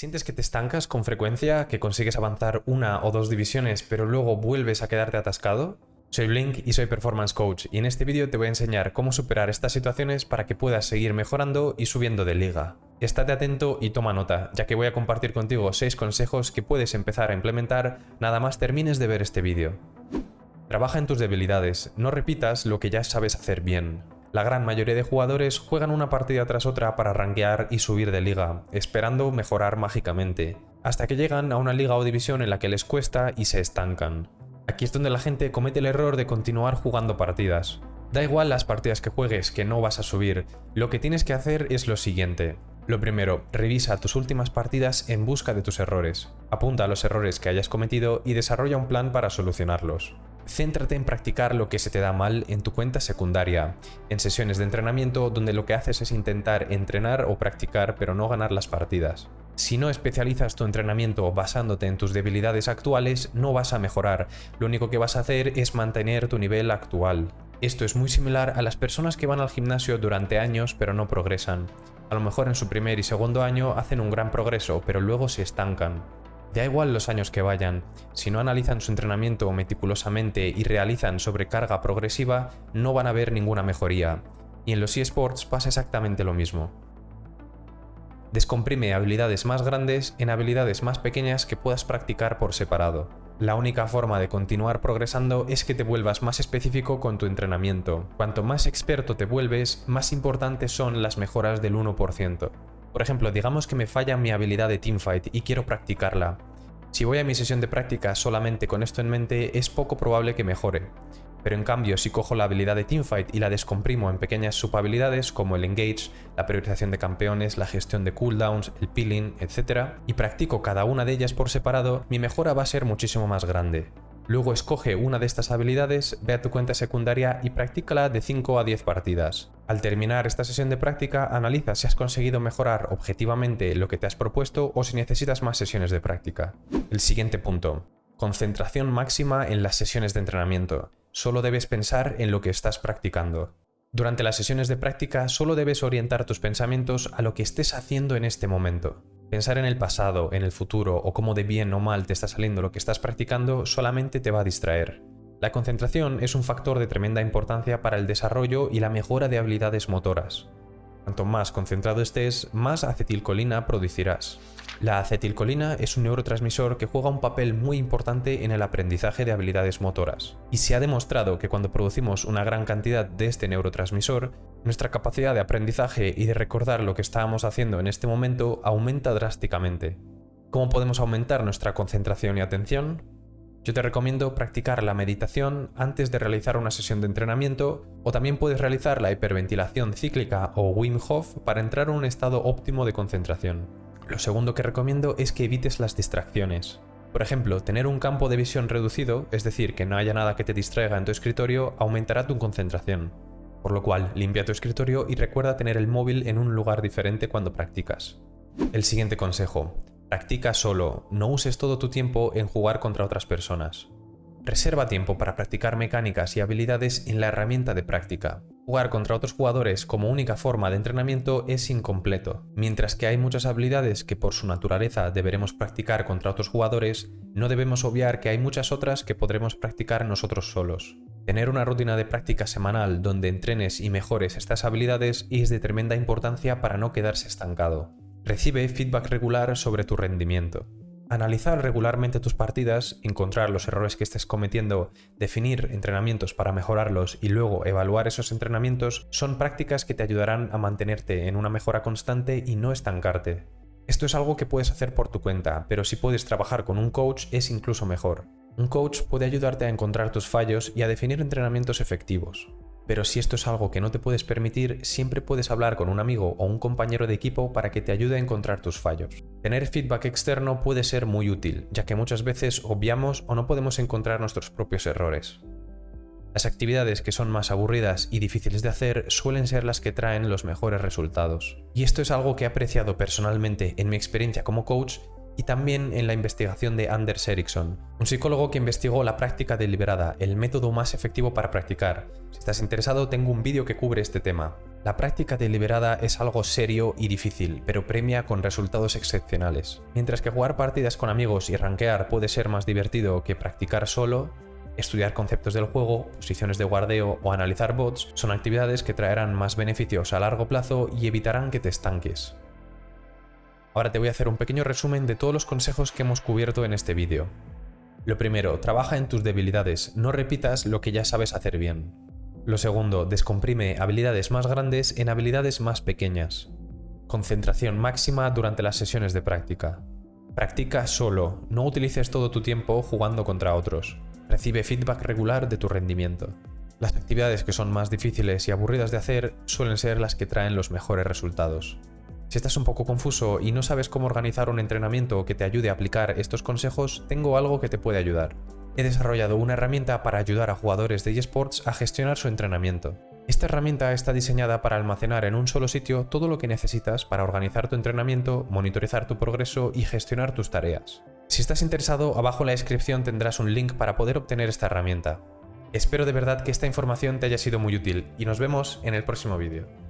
¿Sientes que te estancas con frecuencia, que consigues avanzar una o dos divisiones pero luego vuelves a quedarte atascado? Soy Blink y soy Performance Coach y en este vídeo te voy a enseñar cómo superar estas situaciones para que puedas seguir mejorando y subiendo de liga. Estate atento y toma nota, ya que voy a compartir contigo 6 consejos que puedes empezar a implementar nada más termines de ver este vídeo. Trabaja en tus debilidades, no repitas lo que ya sabes hacer bien. La gran mayoría de jugadores juegan una partida tras otra para rankear y subir de liga, esperando mejorar mágicamente, hasta que llegan a una liga o división en la que les cuesta y se estancan. Aquí es donde la gente comete el error de continuar jugando partidas. Da igual las partidas que juegues, que no vas a subir, lo que tienes que hacer es lo siguiente. Lo primero, revisa tus últimas partidas en busca de tus errores. Apunta a los errores que hayas cometido y desarrolla un plan para solucionarlos. Céntrate en practicar lo que se te da mal en tu cuenta secundaria, en sesiones de entrenamiento donde lo que haces es intentar entrenar o practicar pero no ganar las partidas. Si no especializas tu entrenamiento basándote en tus debilidades actuales, no vas a mejorar, lo único que vas a hacer es mantener tu nivel actual. Esto es muy similar a las personas que van al gimnasio durante años pero no progresan. A lo mejor en su primer y segundo año hacen un gran progreso, pero luego se estancan. Da igual los años que vayan, si no analizan su entrenamiento meticulosamente y realizan sobrecarga progresiva, no van a ver ninguna mejoría. Y en los eSports pasa exactamente lo mismo. Descomprime habilidades más grandes en habilidades más pequeñas que puedas practicar por separado. La única forma de continuar progresando es que te vuelvas más específico con tu entrenamiento. Cuanto más experto te vuelves, más importantes son las mejoras del 1%. Por ejemplo, digamos que me falla mi habilidad de teamfight y quiero practicarla. Si voy a mi sesión de práctica solamente con esto en mente, es poco probable que mejore. Pero en cambio, si cojo la habilidad de Teamfight y la descomprimo en pequeñas subhabilidades como el Engage, la priorización de campeones, la gestión de cooldowns, el peeling, etc., y practico cada una de ellas por separado, mi mejora va a ser muchísimo más grande. Luego escoge una de estas habilidades, ve a tu cuenta secundaria y practícala de 5 a 10 partidas. Al terminar esta sesión de práctica, analiza si has conseguido mejorar objetivamente lo que te has propuesto o si necesitas más sesiones de práctica. El siguiente punto. Concentración máxima en las sesiones de entrenamiento. Solo debes pensar en lo que estás practicando. Durante las sesiones de práctica solo debes orientar tus pensamientos a lo que estés haciendo en este momento. Pensar en el pasado, en el futuro o cómo de bien o mal te está saliendo lo que estás practicando solamente te va a distraer. La concentración es un factor de tremenda importancia para el desarrollo y la mejora de habilidades motoras. Cuanto más concentrado estés, más acetilcolina producirás. La acetilcolina es un neurotransmisor que juega un papel muy importante en el aprendizaje de habilidades motoras, y se ha demostrado que cuando producimos una gran cantidad de este neurotransmisor, nuestra capacidad de aprendizaje y de recordar lo que estábamos haciendo en este momento aumenta drásticamente. ¿Cómo podemos aumentar nuestra concentración y atención? Yo te recomiendo practicar la meditación antes de realizar una sesión de entrenamiento o también puedes realizar la hiperventilación cíclica o Wim Hof para entrar en un estado óptimo de concentración. Lo segundo que recomiendo es que evites las distracciones. Por ejemplo, tener un campo de visión reducido, es decir, que no haya nada que te distraiga en tu escritorio, aumentará tu concentración. Por lo cual, limpia tu escritorio y recuerda tener el móvil en un lugar diferente cuando practicas. El siguiente consejo. Practica solo, no uses todo tu tiempo en jugar contra otras personas. Reserva tiempo para practicar mecánicas y habilidades en la herramienta de práctica. Jugar contra otros jugadores como única forma de entrenamiento es incompleto. Mientras que hay muchas habilidades que por su naturaleza deberemos practicar contra otros jugadores, no debemos obviar que hay muchas otras que podremos practicar nosotros solos. Tener una rutina de práctica semanal donde entrenes y mejores estas habilidades es de tremenda importancia para no quedarse estancado. Recibe feedback regular sobre tu rendimiento. Analizar regularmente tus partidas, encontrar los errores que estés cometiendo, definir entrenamientos para mejorarlos y luego evaluar esos entrenamientos son prácticas que te ayudarán a mantenerte en una mejora constante y no estancarte. Esto es algo que puedes hacer por tu cuenta, pero si puedes trabajar con un coach es incluso mejor. Un coach puede ayudarte a encontrar tus fallos y a definir entrenamientos efectivos. Pero si esto es algo que no te puedes permitir, siempre puedes hablar con un amigo o un compañero de equipo para que te ayude a encontrar tus fallos. Tener feedback externo puede ser muy útil, ya que muchas veces obviamos o no podemos encontrar nuestros propios errores. Las actividades que son más aburridas y difíciles de hacer suelen ser las que traen los mejores resultados. Y esto es algo que he apreciado personalmente en mi experiencia como coach y también en la investigación de Anders Ericsson, un psicólogo que investigó la práctica deliberada, el método más efectivo para practicar. Si estás interesado, tengo un vídeo que cubre este tema. La práctica deliberada es algo serio y difícil, pero premia con resultados excepcionales. Mientras que jugar partidas con amigos y rankear puede ser más divertido que practicar solo, estudiar conceptos del juego, posiciones de guardeo o analizar bots son actividades que traerán más beneficios a largo plazo y evitarán que te estanques. Ahora te voy a hacer un pequeño resumen de todos los consejos que hemos cubierto en este vídeo. Lo primero, trabaja en tus debilidades, no repitas lo que ya sabes hacer bien. Lo segundo, descomprime habilidades más grandes en habilidades más pequeñas. Concentración máxima durante las sesiones de práctica. Practica solo, no utilices todo tu tiempo jugando contra otros. Recibe feedback regular de tu rendimiento. Las actividades que son más difíciles y aburridas de hacer suelen ser las que traen los mejores resultados. Si estás un poco confuso y no sabes cómo organizar un entrenamiento que te ayude a aplicar estos consejos, tengo algo que te puede ayudar. He desarrollado una herramienta para ayudar a jugadores de eSports a gestionar su entrenamiento. Esta herramienta está diseñada para almacenar en un solo sitio todo lo que necesitas para organizar tu entrenamiento, monitorizar tu progreso y gestionar tus tareas. Si estás interesado, abajo en la descripción tendrás un link para poder obtener esta herramienta. Espero de verdad que esta información te haya sido muy útil y nos vemos en el próximo vídeo.